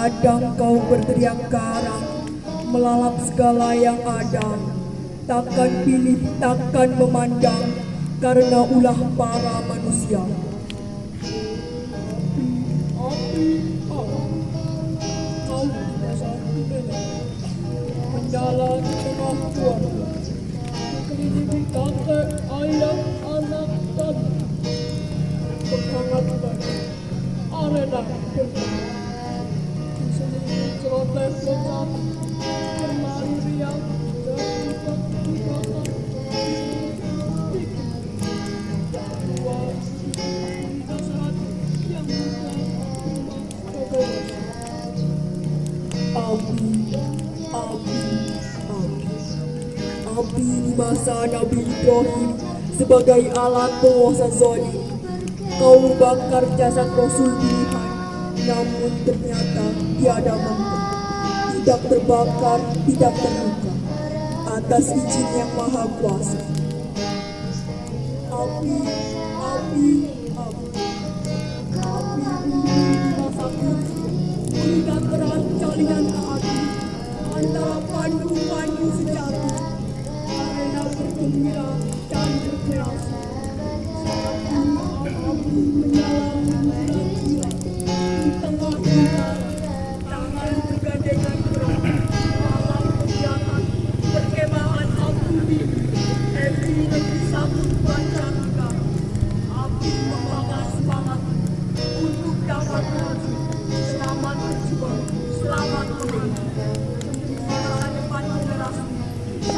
Kadang kau berteriak garang, melalap segala yang ada. Takkan pilih, takkan memandang, karena ulah para manusia. Kau tidak satu tengah keluarga. Mengelilingi kakek, ayah, anak, dan berhangatkan arena bersama. Api, di masa Nabi Ibrahim sebagai alat penguasa zalim. Kau bakar jasad Rasul pilihan, namun ternyata tiada mampu. Tidak terbakar, tidak terluka. Atas izin yang maha kuasa. Api, api, api. Api di masa kunci. Mengikat erat jaringan hati antara pandu-pandu sejati. Arena bergembira dan berkreasi.